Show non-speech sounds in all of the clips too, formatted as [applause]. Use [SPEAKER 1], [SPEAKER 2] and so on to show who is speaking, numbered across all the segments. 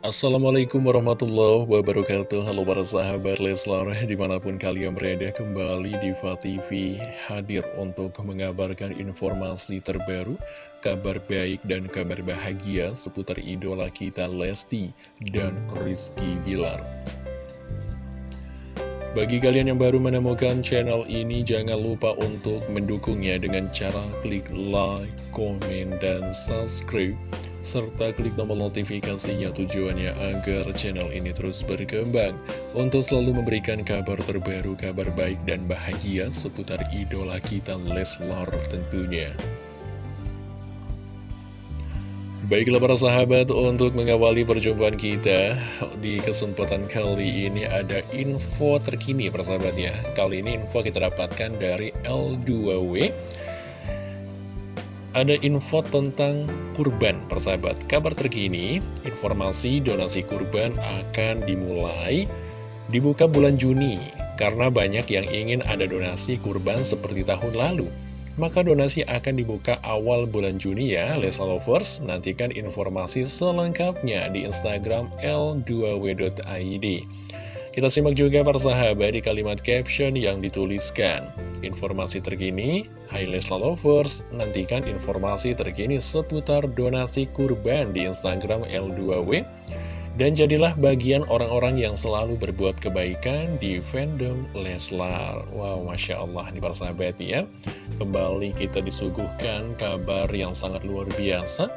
[SPEAKER 1] Assalamualaikum warahmatullahi wabarakatuh. Halo para sahabat Leslar Di mana pun kalian berada kembali di TV Hadir untuk mengabarkan informasi terbaru Kabar baik dan kabar bahagia Seputar idola kita Lesti dan Rizky Bilar. Bagi kalian yang baru menemukan channel ini Jangan lupa untuk mendukungnya Dengan cara klik like, komen, dan subscribe serta klik tombol notifikasinya tujuannya agar channel ini terus berkembang untuk selalu memberikan kabar terbaru, kabar baik dan bahagia seputar idola kita Leslar tentunya. Baiklah para sahabat, untuk mengawali perjumpaan kita di kesempatan kali ini ada info terkini para sahabat ya. Kali ini info kita dapatkan dari L2W ada info tentang kurban persahabat. Kabar terkini, informasi donasi kurban akan dimulai dibuka bulan Juni Karena banyak yang ingin ada donasi kurban seperti tahun lalu. Maka donasi akan dibuka awal bulan Juni ya Lesa Lovers. Nantikan informasi selengkapnya di Instagram l2w.id kita simak juga persahabat di kalimat caption yang dituliskan. Informasi terkini, Hai Lesla Lovers, nantikan informasi terkini seputar donasi kurban di Instagram L2W. Dan jadilah bagian orang-orang yang selalu berbuat kebaikan di fandom Leslar. Wow, Masya Allah nih persahabat ya. Kembali kita disuguhkan kabar yang sangat luar biasa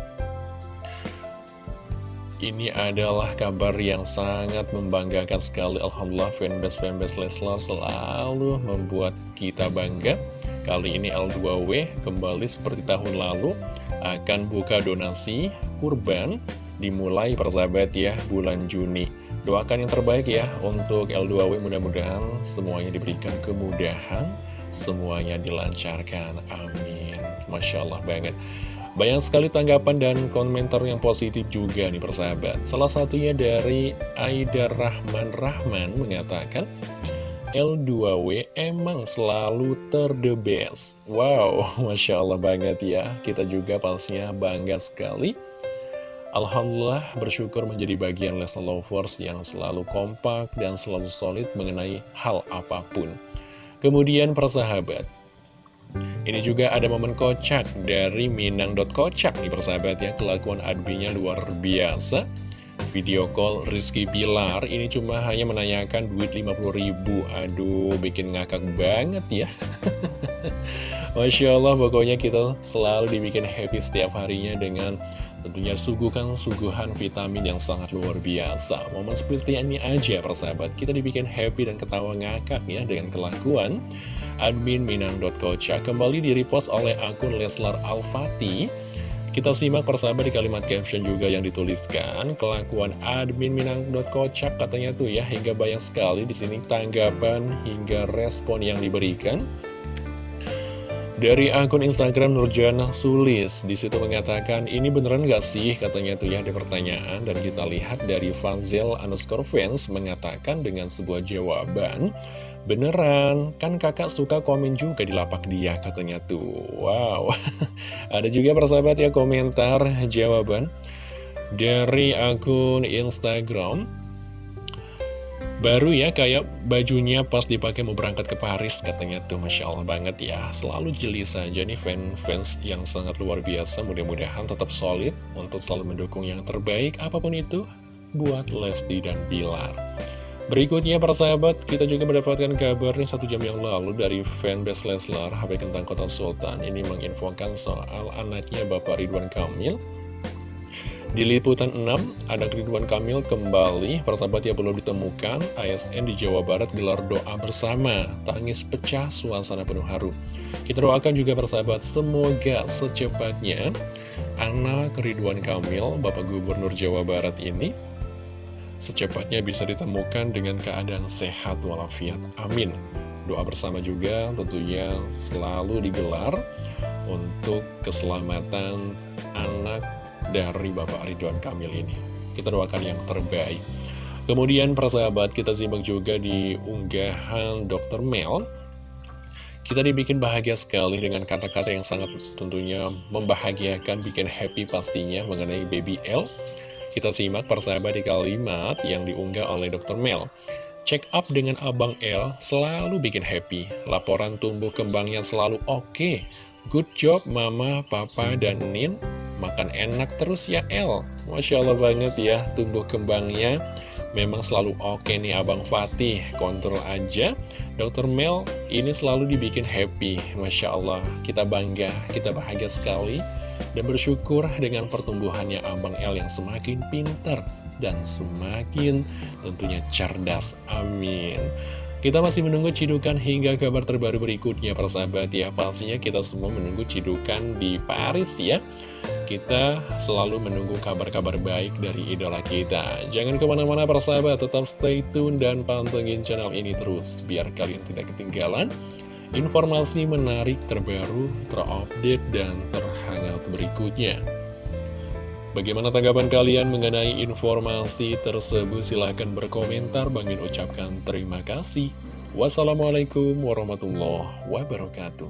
[SPEAKER 1] ini adalah kabar yang sangat membanggakan sekali. Alhamdulillah fanbase-fanbase Leslar selalu membuat kita bangga. Kali ini L2W kembali seperti tahun lalu akan buka donasi kurban dimulai persahabat ya bulan Juni. Doakan yang terbaik ya untuk L2W mudah-mudahan semuanya diberikan kemudahan Semuanya dilancarkan, amin. Masya Allah banget banyak sekali tanggapan dan komentar yang positif juga nih persahabat. Salah satunya dari Aida Rahman Rahman mengatakan, L2W emang selalu ter the best. Wow, [laughs] Masya Allah banget ya. Kita juga pastinya bangga sekali. Alhamdulillah bersyukur menjadi bagian Leslie Lovers yang selalu kompak dan selalu solid mengenai hal apa pun. Kemudian persahabat, ini juga ada momen kocak dari Minang.kocak nih persahabat ya. Kelakuan adminnya luar biasa. Video call Rizky Pilar Ini cuma hanya menanyakan duit 50 ribu. Aduh bikin ngakak banget ya. [laughs] Masya Allah pokoknya kita selalu dibikin happy setiap harinya dengan tentunya suguhkan suguhan vitamin yang sangat luar biasa. Momen seperti ini aja persahabat. Kita dibikin happy dan ketawa ngakak ya dengan kelakuan. Admin minang.kocha kembali di-repost oleh akun Leslar Alfati kita simak persahabat di kalimat caption juga yang dituliskan. Kelakuan admin minang.kocak katanya tuh ya hingga banyak sekali di sini tanggapan hingga respon yang diberikan dari akun Instagram Nurjana Sulis di situ mengatakan ini beneran gak sih? Katanya tuh ya ada pertanyaan. Dan kita lihat dari Fanzel underscore fans mengatakan dengan sebuah jawaban beneran kan kakak suka komen juga di lapak dia katanya tuh. Wow. [laughs] Ada juga persahabat ya komentar jawaban. Dari akun Instagram Baru ya kayak bajunya pas dipakai mau berangkat ke Paris katanya tuh Masya Allah banget ya. Selalu jeli saja nih fans-fans yang sangat luar biasa. Mudah-mudahan tetap solid untuk selalu mendukung yang terbaik apa pun itu buat Lesti dan Bilar. Berikutnya para sahabat, kita juga mendapatkan kabar nih satu jam yang lalu dari fanbase Leslar HP Kentang Kota Sultan. Ini menginfokan soal anaknya Bapak Ridwan Kamil di Liputan 6, ada Ridwan Kamil kembali, persahabat yang belum ditemukan, ASN di Jawa Barat gelar doa bersama, tangis pecah, suasana penuh haru. Kita doakan juga persahabat, semoga secepatnya anak Ridwan Kamil, Bapak Gubernur Jawa Barat ini, secepatnya bisa ditemukan dengan keadaan sehat walafiat. Amin. Doa bersama juga tentunya selalu digelar untuk keselamatan anak dari Bapak Ridwan Kamil ini. Kita doakan yang terbaik. Kemudian persahabat kita simak juga di unggahan Dr. Mel. Kita dibikin bahagia sekali dengan kata-kata yang sangat tentunya membahagiakan, bikin happy pastinya mengenai Baby L. Kita simak persahabat di kalimat yang diunggah oleh Dr. Mel. Check up dengan Abang L selalu bikin happy. Laporan tumbuh kembangnya selalu oke. Okay. Good job Mama, Papa, dan Nin. Makan enak terus ya El. Masya Allah banget ya tumbuh kembangnya. Memang selalu oke nih Abang Fatih, kontrol aja. Dokter Mel ini selalu dibikin happy, Masya Allah. Kita bangga, kita bahagia sekali. Dan bersyukur dengan pertumbuhannya Abang El yang semakin pintar dan semakin tentunya cerdas. Amin. Kita masih menunggu cidukan hingga kabar terbaru berikutnya persahabat ya Pastinya kita semua menunggu cidukan di Paris ya kita selalu menunggu kabar-kabar baik dari idola kita. Jangan ke mana-mana persahabat, tetap stay tune dan pantengin channel ini terus, biar kalian tidak ketinggalan informasi menarik terbaru, terupdate, dan terhangat berikutnya. Bagaimana tanggapan kalian mengenai informasi tersebut? Silahkan berkomentar. Bangin ucapkan terima kasih. Wassalamualaikum warahmatullahi wabarakatuh.